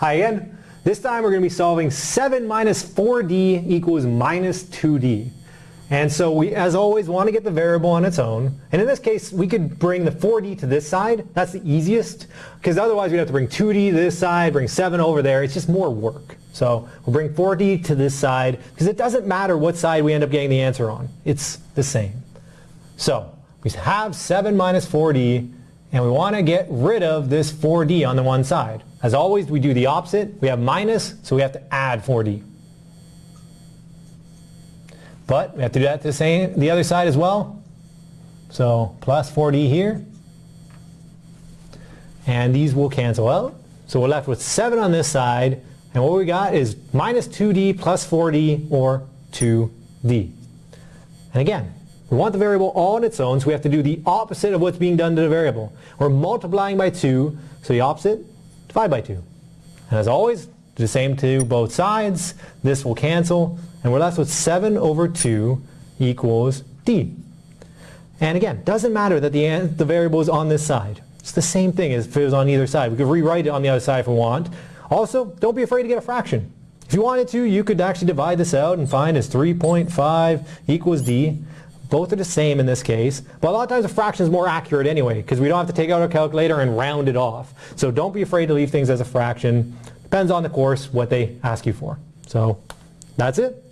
Hi again. This time we're going to be solving 7 minus 4d equals minus 2d. And so we, as always, want to get the variable on its own. And in this case, we could bring the 4d to this side. That's the easiest, because otherwise we'd have to bring 2d to this side, bring 7 over there. It's just more work. So we'll bring 4d to this side, because it doesn't matter what side we end up getting the answer on. It's the same. So we have 7 minus 4d, and we want to get rid of this 4d on the one side. As always, we do the opposite. We have minus, so we have to add 4d. But we have to do that to the, same, the other side as well. So plus 4d here. And these will cancel out. So we're left with 7 on this side. And what we got is minus 2d plus 4d or 2d. And again, we want the variable all on its own, so we have to do the opposite of what's being done to the variable. We're multiplying by 2, so the opposite divide by 2. And as always, the same to both sides. This will cancel, and we're left with 7 over 2 equals d. And again, doesn't matter that the, the variable is on this side. It's the same thing as if it was on either side. We could rewrite it on the other side if we want. Also, don't be afraid to get a fraction. If you wanted to, you could actually divide this out and find as 3.5 equals d. Both are the same in this case, but a lot of times a fraction is more accurate anyway because we don't have to take out our calculator and round it off. So don't be afraid to leave things as a fraction. Depends on the course what they ask you for. So that's it.